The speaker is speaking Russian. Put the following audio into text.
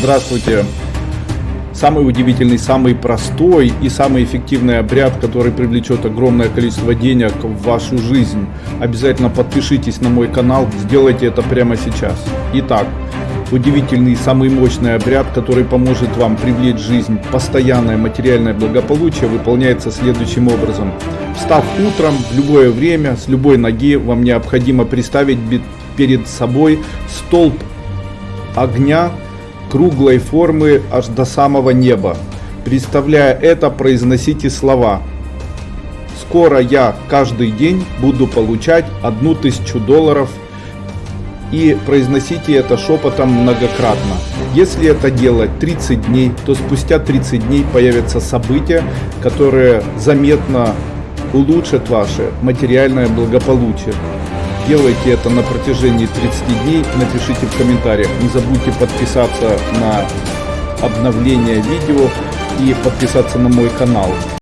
Здравствуйте! Самый удивительный, самый простой и самый эффективный обряд, который привлечет огромное количество денег в вашу жизнь. Обязательно подпишитесь на мой канал, сделайте это прямо сейчас. Итак, удивительный, самый мощный обряд, который поможет вам привлечь жизнь постоянное материальное благополучие, выполняется следующим образом. Встав утром, в любое время, с любой ноги, вам необходимо представить перед собой столб огня круглой формы аж до самого неба. Представляя это, произносите слова. Скоро я каждый день буду получать одну тысячу долларов и произносите это шепотом многократно. Если это делать 30 дней, то спустя 30 дней появятся события, которые заметно улучшат ваше материальное благополучие. Делайте это на протяжении 30 дней. Напишите в комментариях. Не забудьте подписаться на обновление видео и подписаться на мой канал.